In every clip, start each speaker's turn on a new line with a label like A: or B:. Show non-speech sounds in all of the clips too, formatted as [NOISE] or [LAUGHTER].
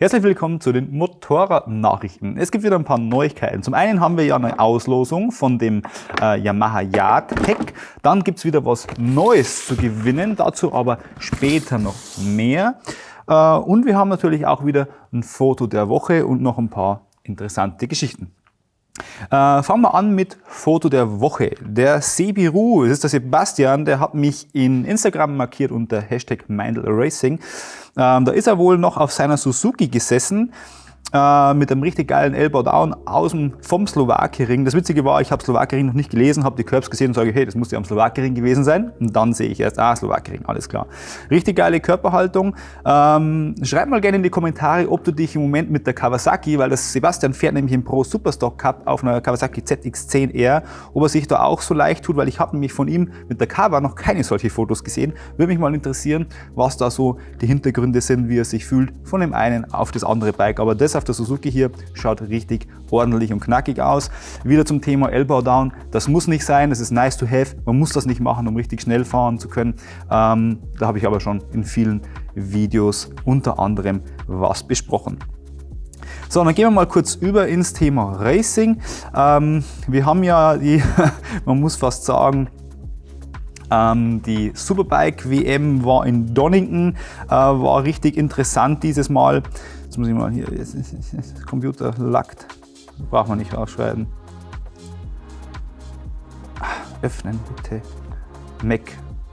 A: Herzlich willkommen zu den Motorradnachrichten. Es gibt wieder ein paar Neuigkeiten. Zum einen haben wir ja eine Auslosung von dem äh, Yamaha Yard Tech. Dann gibt es wieder was Neues zu gewinnen, dazu aber später noch mehr. Äh, und wir haben natürlich auch wieder ein Foto der Woche und noch ein paar interessante Geschichten. Äh, fangen wir an mit Foto der Woche. Der Sebiru, das ist der Sebastian, der hat mich in Instagram markiert unter Hashtag Mindel Racing. Ähm, da ist er wohl noch auf seiner Suzuki gesessen äh, mit einem richtig geilen Elbow Down aus dem, vom Slowakering. Das Witzige war, ich habe Slowakering noch nicht gelesen, habe die Curbs gesehen und sage, hey, das muss ja am Slowakering gewesen sein. Und dann sehe ich erst, ah, Slowakering, alles klar. Richtig geile Körperhaltung. Ähm, schreib mal gerne in die Kommentare, ob du dich im Moment mit der Kawasaki, weil das Sebastian fährt nämlich im Pro Superstock Cup auf einer Kawasaki ZX10R, ob er sich da auch so leicht tut, weil ich habe nämlich von ihm mit der Kawa noch keine solche Fotos gesehen. Würde mich mal interessieren, was da so die Hintergründe sind, wie er sich fühlt von dem einen auf das andere Bike. Aber das auf der Suzuki hier schaut richtig ordentlich und knackig aus. Wieder zum Thema Elbow Down. Das muss nicht sein, das ist nice to have. Man muss das nicht machen, um richtig schnell fahren zu können. Ähm, da habe ich aber schon in vielen Videos unter anderem was besprochen. So, dann gehen wir mal kurz über ins Thema Racing. Ähm, wir haben ja die, [LAUGHS] man muss fast sagen, ähm, die Superbike WM war in Donington, äh, war richtig interessant dieses Mal. Jetzt muss ich mal hier, jetzt ist das Computer lackt. Braucht man nicht rausschreiben. Öffnen bitte. Mac,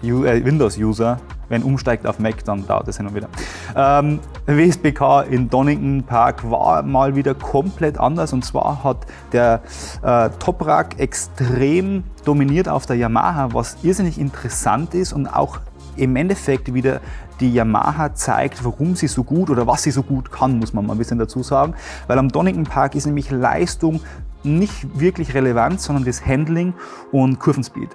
A: äh, Windows-User. Wenn umsteigt auf Mac, dann dauert es hin und wieder. Ähm, WSBK in Donington Park war mal wieder komplett anders und zwar hat der äh, Toprak extrem dominiert auf der Yamaha, was irrsinnig interessant ist und auch im Endeffekt wieder die Yamaha zeigt, warum sie so gut oder was sie so gut kann, muss man mal ein bisschen dazu sagen. Weil am Donington Park ist nämlich Leistung nicht wirklich relevant, sondern das Handling und Kurvenspeed.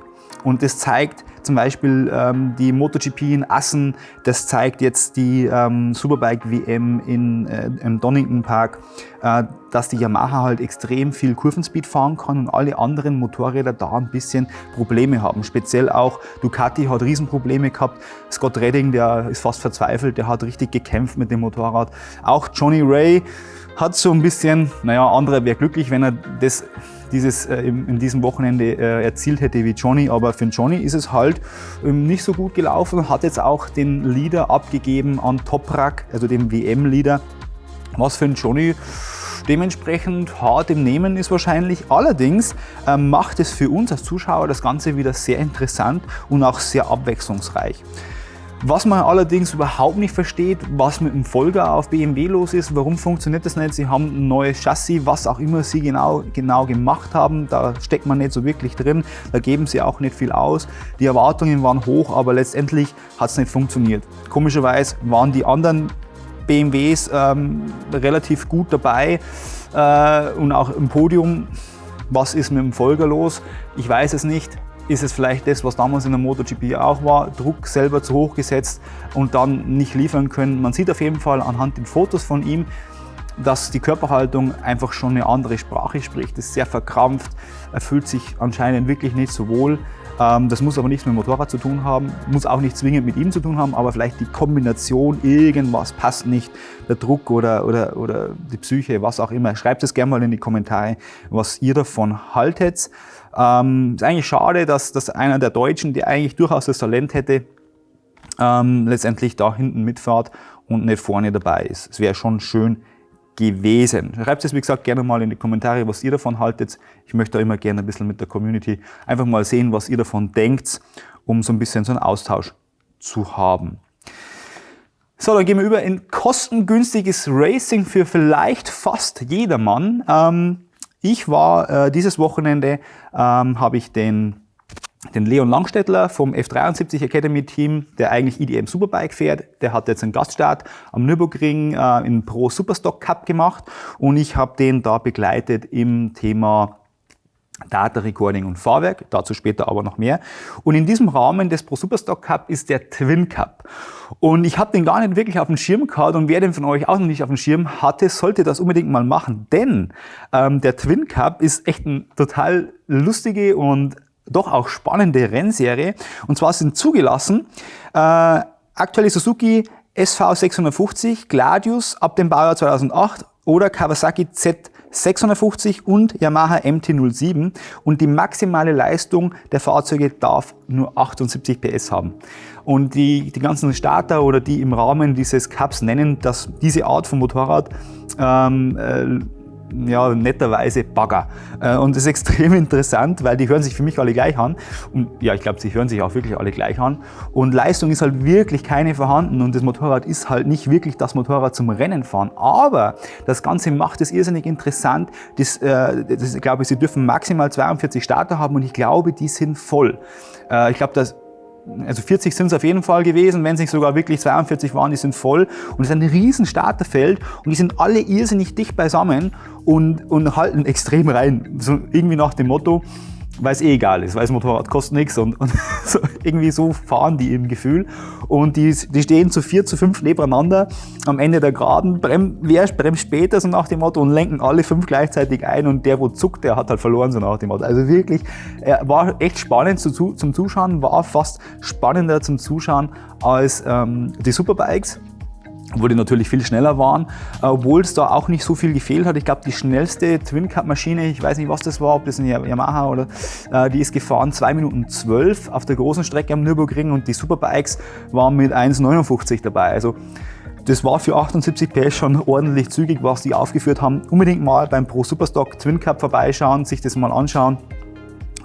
A: Und das zeigt zum Beispiel ähm, die MotoGP in Assen, das zeigt jetzt die ähm, Superbike WM in, äh, im Donington Park, äh, dass die Yamaha halt extrem viel Kurvenspeed fahren kann und alle anderen Motorräder da ein bisschen Probleme haben. Speziell auch Ducati hat Riesenprobleme gehabt. Scott Redding, der ist fast verzweifelt, der hat richtig gekämpft mit dem Motorrad. Auch Johnny Ray hat so ein bisschen, naja, anderer wäre glücklich, wenn er das dieses äh, in diesem Wochenende äh, erzielt hätte wie Johnny, aber für Johnny ist es halt ähm, nicht so gut gelaufen, hat jetzt auch den Leader abgegeben an Toprak, also dem WM-Leader, was für Johnny dementsprechend hart im Nehmen ist wahrscheinlich. Allerdings äh, macht es für uns als Zuschauer das Ganze wieder sehr interessant und auch sehr abwechslungsreich. Was man allerdings überhaupt nicht versteht, was mit dem Folger auf BMW los ist, warum funktioniert das nicht? Sie haben ein neues Chassis, was auch immer sie genau, genau gemacht haben, da steckt man nicht so wirklich drin, da geben sie auch nicht viel aus. Die Erwartungen waren hoch, aber letztendlich hat es nicht funktioniert. Komischerweise waren die anderen BMWs ähm, relativ gut dabei äh, und auch im Podium. Was ist mit dem Folger los? Ich weiß es nicht ist es vielleicht das, was damals in der MotoGP auch war, Druck selber zu hoch gesetzt und dann nicht liefern können. Man sieht auf jeden Fall anhand den Fotos von ihm, dass die Körperhaltung einfach schon eine andere Sprache spricht. Ist sehr verkrampft, er fühlt sich anscheinend wirklich nicht so wohl. Ähm, das muss aber nichts mit dem Motorrad zu tun haben, muss auch nicht zwingend mit ihm zu tun haben, aber vielleicht die Kombination, irgendwas passt nicht, der Druck oder, oder, oder die Psyche, was auch immer. Schreibt es gerne mal in die Kommentare, was ihr davon haltet. Ähm, ist eigentlich schade, dass, dass einer der Deutschen, der eigentlich durchaus das Talent hätte, ähm, letztendlich da hinten mitfährt und nicht vorne dabei ist. Es wäre schon schön gewesen. Schreibt es, wie gesagt, gerne mal in die Kommentare, was ihr davon haltet. Ich möchte da immer gerne ein bisschen mit der Community einfach mal sehen, was ihr davon denkt, um so ein bisschen so einen Austausch zu haben. So, dann gehen wir über in kostengünstiges Racing für vielleicht fast jedermann. Ähm, ich war äh, dieses Wochenende, ähm, habe ich den, den Leon Langstädtler vom F73 Academy Team, der eigentlich IDM Superbike fährt, der hat jetzt einen Gaststart am Nürburgring äh, im Pro Superstock Cup gemacht und ich habe den da begleitet im Thema Data Recording und Fahrwerk, dazu später aber noch mehr. Und in diesem Rahmen des Pro Superstock Cup ist der Twin Cup. Und ich habe den gar nicht wirklich auf dem Schirm gehabt und wer den von euch auch noch nicht auf dem Schirm hatte, sollte das unbedingt mal machen. Denn ähm, der Twin Cup ist echt eine total lustige und doch auch spannende Rennserie. Und zwar sind zugelassen äh, aktuelle Suzuki SV 650 Gladius ab dem Baujahr 2008 oder Kawasaki Z650 und Yamaha MT-07 und die maximale Leistung der Fahrzeuge darf nur 78 PS haben. Und die, die ganzen Starter oder die im Rahmen dieses Cups nennen, dass diese Art von Motorrad ähm, äh, ja, netterweise Bagger. Äh, und das ist [LAUGHS] extrem interessant, weil die hören sich für mich alle gleich an. Und ja, ich glaube, sie hören sich auch wirklich alle gleich an. Und Leistung ist halt wirklich keine vorhanden und das Motorrad ist halt nicht wirklich das Motorrad zum Rennen fahren. Aber das Ganze macht es irrsinnig interessant. Das, äh, das, ich glaube, sie dürfen maximal 42 Starter haben und ich glaube, die sind voll. Äh, ich glaube, dass also 40 sind es auf jeden Fall gewesen, wenn es nicht sogar wirklich 42 waren, die sind voll. Und es ist ein riesen Starterfeld und die sind alle irrsinnig dicht beisammen und, und halten extrem rein. So irgendwie nach dem Motto, weil es eh egal ist, weil das Motorrad kostet nichts und, und [LAUGHS] so, irgendwie so fahren die im Gefühl. Und die, die stehen zu vier, zu fünf nebeneinander am Ende der Geraden, brem, wer bremst später so nach dem Motto und lenken alle fünf gleichzeitig ein und der, wo zuckt, der hat halt verloren so nach dem Motto. Also wirklich, er war echt spannend zu, zum Zuschauen, war fast spannender zum Zuschauen als ähm, die Superbikes wo die natürlich viel schneller waren, obwohl es da auch nicht so viel gefehlt hat. Ich glaube, die schnellste Twin Cup Maschine, ich weiß nicht, was das war, ob das ein Yamaha oder, äh, die ist gefahren 2 Minuten 12 auf der großen Strecke am Nürburgring und die Superbikes waren mit 1,59 dabei. Also das war für 78 PS schon ordentlich zügig, was die aufgeführt haben. Unbedingt mal beim Pro Superstock Twin Cup vorbeischauen, sich das mal anschauen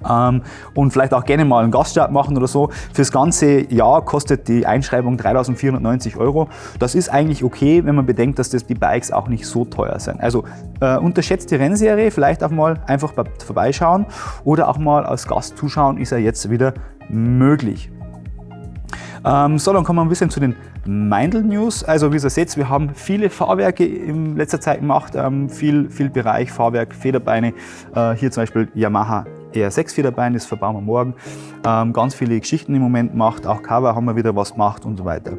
A: ähm, und vielleicht auch gerne mal einen Gaststart machen oder so. Fürs ganze Jahr kostet die Einschreibung 3.490 Euro. Das ist eigentlich okay, wenn man bedenkt, dass das die Bikes auch nicht so teuer sind. Also äh, unterschätzt die Rennserie, vielleicht auch mal einfach vorbeischauen oder auch mal als Gast zuschauen, ist ja jetzt wieder möglich. Ähm, so, dann kommen wir ein bisschen zu den Meindl News. Also wie ihr seht, wir haben viele Fahrwerke in letzter Zeit gemacht, ähm, viel, viel Bereich Fahrwerk, Federbeine. Äh, hier zum Beispiel Yamaha eher 6 Federbein, das verbauen wir morgen. Ähm, ganz viele Geschichten im Moment gemacht, auch Cover haben wir wieder was gemacht und so weiter.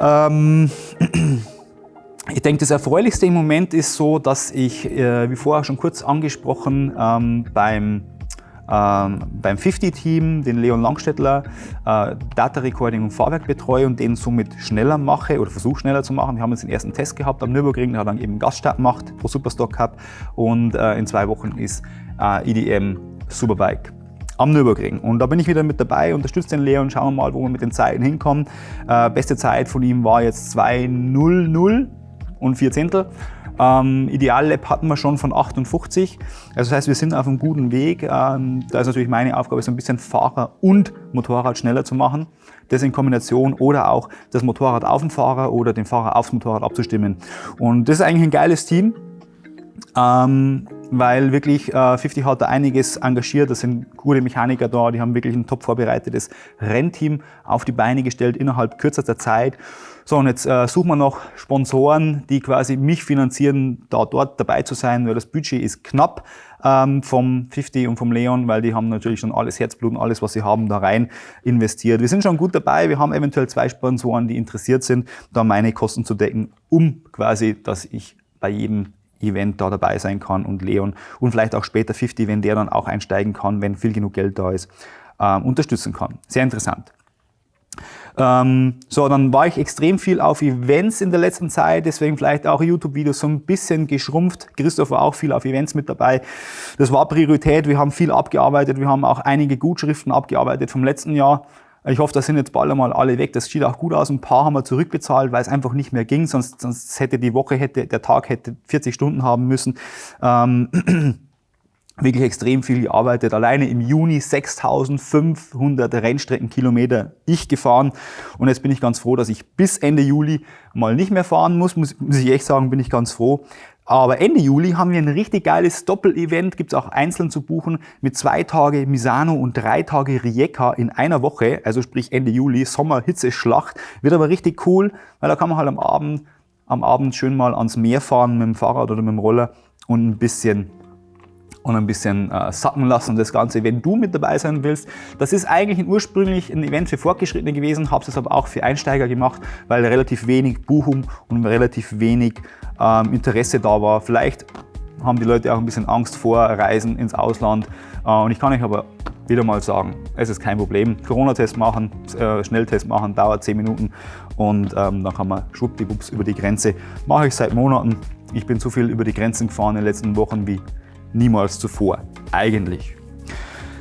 A: Ähm, [CLEARS THROAT] ich denke, das Erfreulichste im Moment ist so, dass ich, äh, wie vorher schon kurz angesprochen, ähm, beim ähm, beim 50-Team, den Leon Langstädtler, äh, Data Recording und Fahrwerk betreue und den somit schneller mache oder versuche schneller zu machen. Wir haben jetzt den ersten Test gehabt am Nürburgring, der hat dann eben Gaststart gemacht pro Superstock Cup und äh, in zwei Wochen ist äh, EDM Superbike am Nürburgring. Und da bin ich wieder mit dabei, unterstütze den Leon, schauen wir mal, wo wir mit den Zeiten hinkommen. Äh, beste Zeit von ihm war jetzt 2.00 und 4 Zehntel. Ähm, Ideallab hatten wir schon von 58. Also das heißt, wir sind auf einem guten Weg. Ähm, da ist natürlich meine Aufgabe, so ein bisschen Fahrer und Motorrad schneller zu machen. Das in Kombination oder auch das Motorrad auf den Fahrer oder den Fahrer aufs Motorrad abzustimmen. Und das ist eigentlich ein geiles Team. Ähm, weil wirklich äh, 50 hat da einiges engagiert, das sind gute Mechaniker da, die haben wirklich ein top vorbereitetes Rennteam auf die Beine gestellt innerhalb kürzester Zeit. So, und jetzt äh, suchen wir noch Sponsoren, die quasi mich finanzieren, da dort dabei zu sein, weil das Budget ist knapp ähm, vom 50 und vom Leon, weil die haben natürlich schon alles Herzblut und alles, was sie haben, da rein investiert. Wir sind schon gut dabei, wir haben eventuell zwei Sponsoren, die interessiert sind, da meine Kosten zu decken, um quasi, dass ich bei jedem Event da dabei sein kann und Leon und vielleicht auch später 50, wenn der dann auch einsteigen kann, wenn viel genug Geld da ist, ähm, unterstützen kann. Sehr interessant. Ähm, so, dann war ich extrem viel auf Events in der letzten Zeit, deswegen vielleicht auch YouTube-Videos so ein bisschen geschrumpft. Christoph war auch viel auf Events mit dabei. Das war Priorität, wir haben viel abgearbeitet, wir haben auch einige Gutschriften abgearbeitet vom letzten Jahr. Ich hoffe, das sind jetzt bald einmal alle weg. Das sieht auch gut aus. Ein paar haben wir zurückbezahlt, weil es einfach nicht mehr ging. Sonst, sonst hätte die Woche, hätte, der Tag hätte 40 Stunden haben müssen. Ähm, [CLEARS THROAT] wirklich extrem viel gearbeitet. Alleine im Juni 6500 Rennstreckenkilometer ich gefahren. Und jetzt bin ich ganz froh, dass ich bis Ende Juli mal nicht mehr fahren muss. Muss, muss ich echt sagen, bin ich ganz froh. Aber Ende Juli haben wir ein richtig geiles Doppel-Event, gibt es auch einzeln zu buchen, mit zwei Tage Misano und drei Tage Rijeka in einer Woche, also sprich Ende Juli, Sommer-Hitze-Schlacht. Wird aber richtig cool, weil da kann man halt am Abend, am Abend schön mal ans Meer fahren mit dem Fahrrad oder mit dem Roller und ein bisschen und ein bisschen äh, sacken lassen das Ganze, wenn du mit dabei sein willst. Das ist eigentlich ursprünglich ein Event für Fortgeschrittene gewesen, habe es aber auch für Einsteiger gemacht, weil relativ wenig Buchung und relativ wenig ähm, Interesse da war. Vielleicht haben die Leute auch ein bisschen Angst vor Reisen ins Ausland äh, und ich kann euch aber wieder mal sagen, es ist kein Problem. Corona-Test machen, äh, Schnelltest machen, dauert 10 Minuten und ähm, dann kann man schwuppdiwupps über die Grenze. Mache ich seit Monaten. Ich bin so viel über die Grenzen gefahren in den letzten Wochen wie niemals zuvor, eigentlich.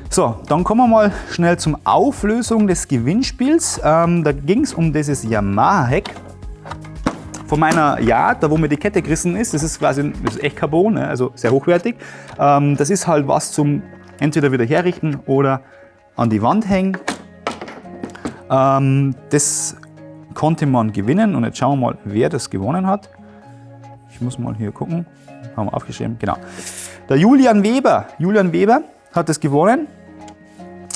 A: So, dann kommen wir mal schnell zum Auflösung des Gewinnspiels. Ähm, da ging es um dieses Yamaha-Heck von meiner Yard, da wo mir die Kette gerissen ist. Das ist quasi das ist echt Carbon, ne? also sehr hochwertig. Ähm, das ist halt was zum entweder wieder herrichten oder an die Wand hängen. Ähm, das konnte man gewinnen und jetzt schauen wir mal, wer das gewonnen hat. Ich muss mal hier gucken. Haben wir aufgeschrieben, genau. Der Julian Weber. Julian Weber hat das gewonnen.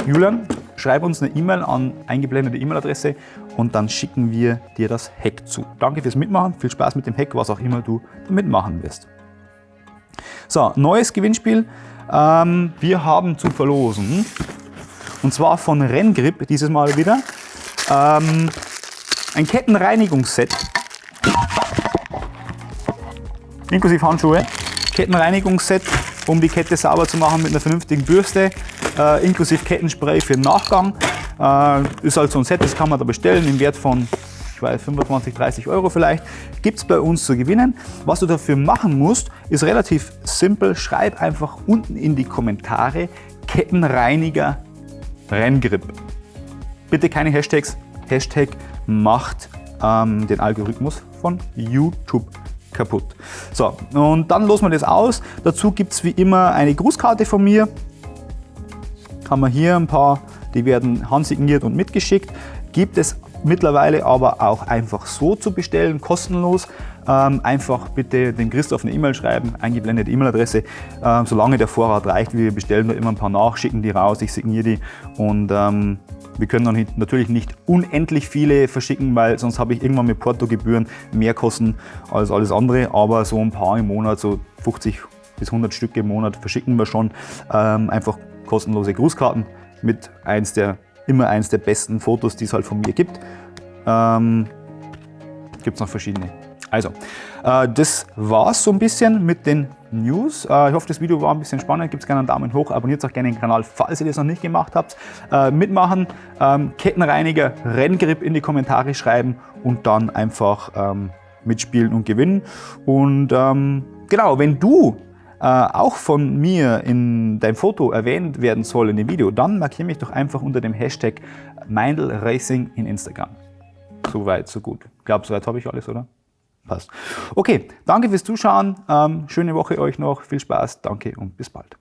A: Julian, schreib uns eine E-Mail an eingeblendete E-Mail-Adresse und dann schicken wir dir das Hack zu. Danke fürs Mitmachen, viel Spaß mit dem Hack, was auch immer du damit machen wirst. So, neues Gewinnspiel. Ähm, wir haben zu verlosen, und zwar von Renngrip dieses Mal wieder, ähm, ein Kettenreinigungsset, inklusive Handschuhe, Kettenreinigungsset, um die Kette sauber zu machen mit einer vernünftigen Bürste, äh, inklusive Kettenspray für den Nachgang. Äh, ist halt so ein Set, das kann man da bestellen im Wert von ich weiß, 25, 30 Euro vielleicht, gibt es bei uns zu gewinnen. Was du dafür machen musst, ist relativ simpel. Schreib einfach unten in die Kommentare Kettenreiniger Renngrip. Bitte keine Hashtags. Hashtag macht ähm, den Algorithmus von YouTube kaputt. So, und dann losen wir das aus. Dazu gibt es wie immer eine Grußkarte von mir. Haben wir hier ein paar, die werden handsigniert und mitgeschickt. Gibt es mittlerweile aber auch einfach so zu bestellen, kostenlos. Ähm, einfach bitte den Christoph eine E-Mail schreiben, eingeblendete E-Mail-Adresse. Ähm, solange der Vorrat reicht, wir bestellen da immer ein paar nach, schicken die raus, ich signiere die und ähm, wir können dann natürlich nicht unendlich viele verschicken, weil sonst habe ich irgendwann mit Portogebühren mehr Kosten als alles andere, aber so ein paar im Monat, so 50 bis 100 Stück im Monat verschicken wir schon. Ähm, einfach kostenlose Grußkarten mit eins der immer eins der besten Fotos, die es halt von mir gibt. Ähm, gibt es noch verschiedene. Also, äh, das es so ein bisschen mit den News. Äh, ich hoffe, das Video war ein bisschen spannend. Gebt gerne einen Daumen hoch, abonniert auch gerne den Kanal, falls ihr das noch nicht gemacht habt. Äh, mitmachen, ähm, Kettenreiniger, Renngrip in die Kommentare schreiben und dann einfach ähm, mitspielen und gewinnen. Und ähm, genau, wenn du auch von mir in deinem Foto erwähnt werden soll in dem Video, dann markiere mich doch einfach unter dem Hashtag Meindl Racing in Instagram. So weit, so gut. Ich glaube, soweit habe ich alles, oder? Passt. Okay, danke fürs Zuschauen. Ähm, schöne Woche euch noch. Viel Spaß. Danke und bis bald.